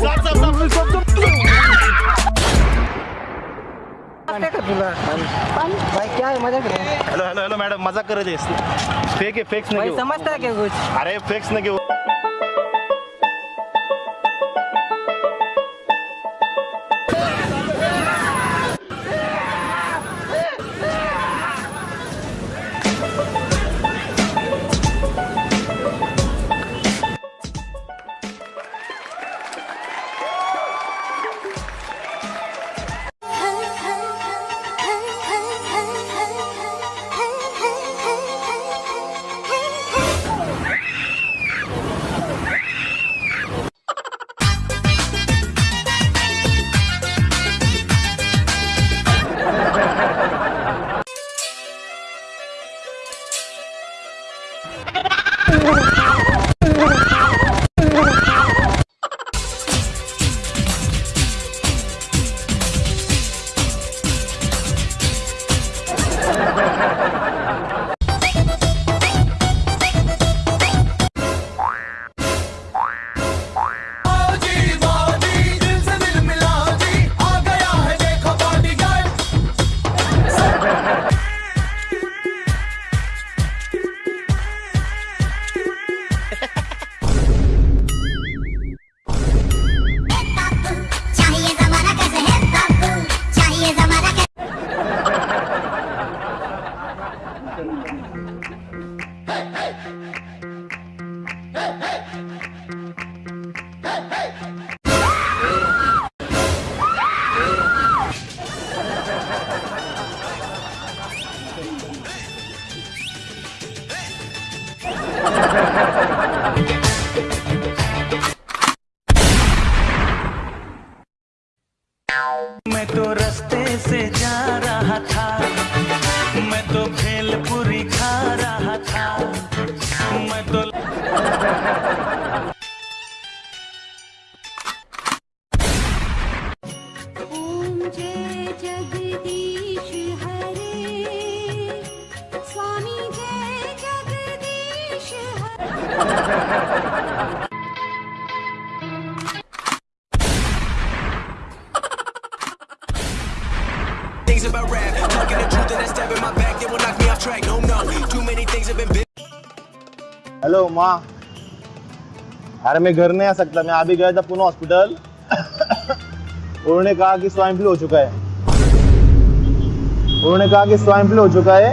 stop, stop, stop, stop, stop, stop. का तुला? भाई क्या है मजा कर हॅलो हॅलो हॅलो मॅडम मजा करत आहेस. फेक आहे फेक्स नाही समझता है क्या कुछ? अरे फेक्स नाही मैं तो रास्ते से जा रहा था। मैं तो भेलपुरी खा रहा था। मैं तो Things about rap, talking the truth and that stab in my back, it will knock me off track. No, no, too many things have been. Hello माँ अरे मैं घर नहीं आ सकता मैं अभी गया था पुणे हॉस्पिटल उन्होंने कहा कि स्वाइन फ्लू हो चुका है उन्होंने कहा कि स्वाइन फ्लू हो चुका है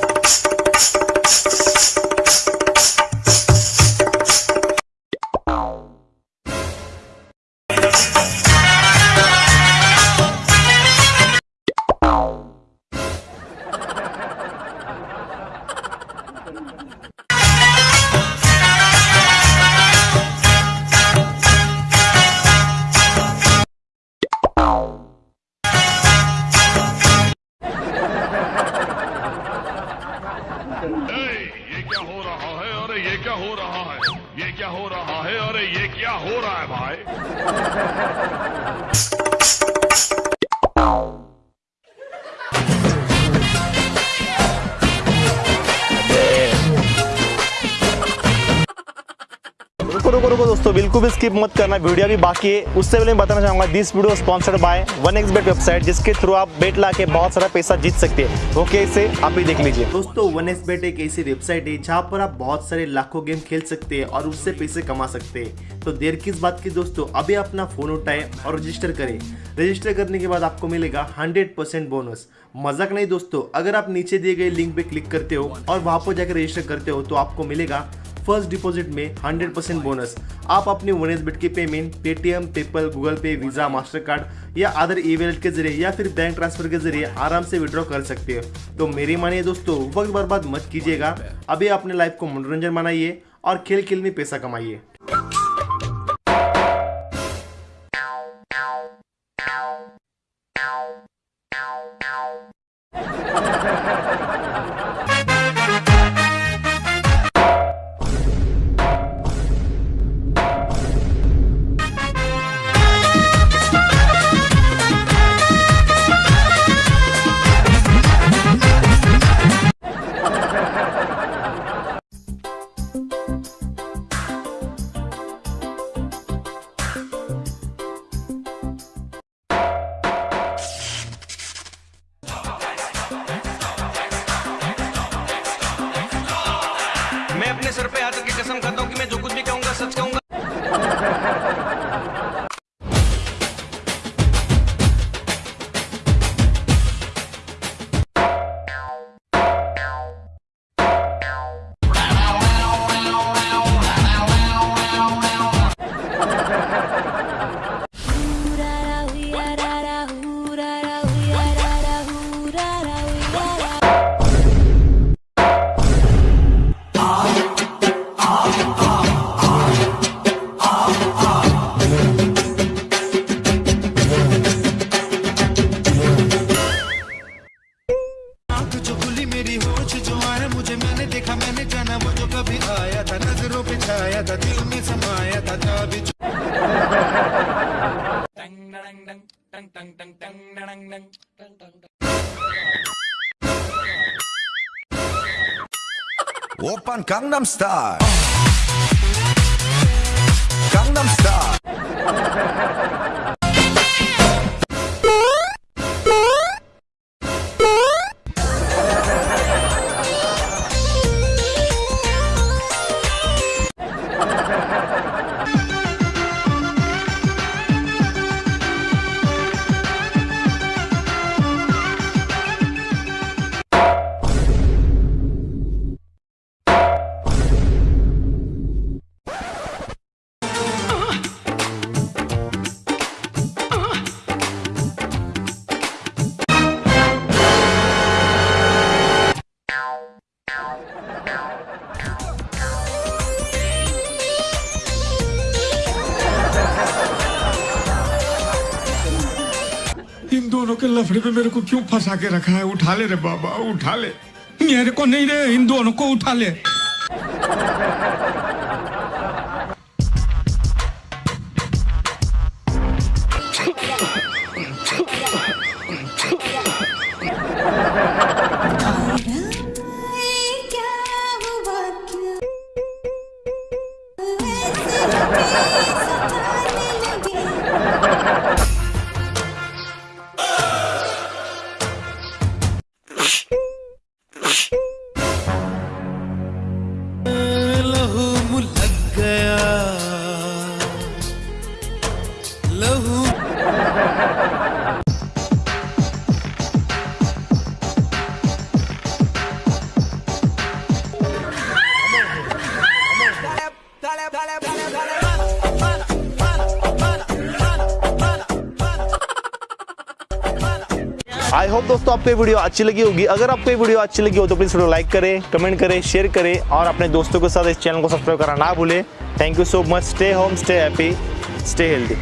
ये क्या हो रहा है? अरे ये क्या हो रहा है भाई? रुको दोस्तों, बिल्कुल भी स्किप मत करना वीडियो भी बाकी है। उससे पहले मैं बताना चाहूँगा this video sponsored by one x bet website जिसके थ्रू आप बेट ला के बहुत सारा पैसा जीत सकते हैं। वो कैसे आप भी देख लीजिए। दोस्तों वन एक्स बेट एक ऐसी वेबसाइट है, जहाँ पर आप बहुत सारे लाखों गेम खेल सकते हैं और उससे पैसे कमा सकते हैं। तो देर किस बात की दोस्तों, अभी अपना फ़ोन उठाए और रजिस्टर करें। रजिस्टर करने के बाद आपको मिलेगा हंड्रेड परसेंट बोनस मज़ाक नहीं दोस्तों, अगर आप नीचे दिए गए लिंक पे क्लिक करते हो और वहाँ पर जाकर रजिस्टर करते हो तो आपको मिलेगा फ़र्स्ट डिपॉजिट में 100 परसेंट बोनस। आप अपने वन एस के payment, Paytm, PayPal, Google Pay, Visa Mastercard या अदर ई के ज़रिए या फिर बैंक ट्रांसफ़र के ज़रिए आराम से विड्रॉ कर सकते हो। तो मेरी मानिए दोस्तों, वक्त बर्बाद मत कीजिएगा। अभी अपने लाइफ को मनोरंजन बनाइए और खेल खेल में पैसा कमाइए। Open Gangnam Style. Gangnam Style. इन दोनों के लफड़े में मेरे को क्यों फंसा के रखा है? उठा ले रे बाबा, उठा ले। मेरे को नहीं रे, इन दोनों को उठा ले। आई होप दोस्तों आपको वीडियो अच्छी लगी होगी। अगर आपको वीडियो अच्छी लगी हो तो प्लीज़ वीडियो लाइक करें कमेंट करें शेयर करें और अपने दोस्तों के साथ इस चैनल को सब्सक्राइब करना ना भूलें। Thank you so much stay home stay happy stay healthy